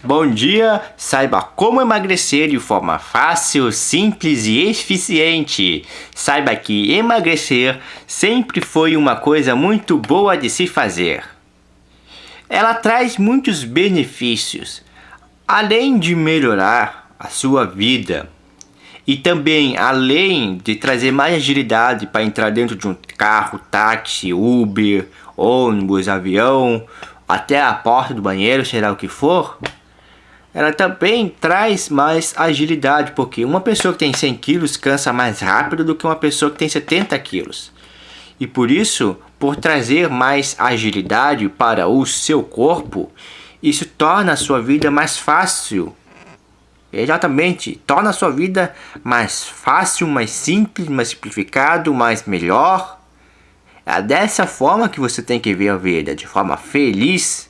Bom dia! Saiba como emagrecer de forma fácil, simples e eficiente. Saiba que emagrecer sempre foi uma coisa muito boa de se fazer. Ela traz muitos benefícios, além de melhorar a sua vida. E também, além de trazer mais agilidade para entrar dentro de um carro, táxi, Uber, ônibus, avião, até a porta do banheiro, será o que for, ela também traz mais agilidade, porque uma pessoa que tem 100 quilos cansa mais rápido do que uma pessoa que tem 70 quilos. E por isso, por trazer mais agilidade para o seu corpo, isso torna a sua vida mais fácil. Exatamente, torna a sua vida mais fácil, mais simples, mais simplificado, mais melhor. É dessa forma que você tem que ver a vida, de forma feliz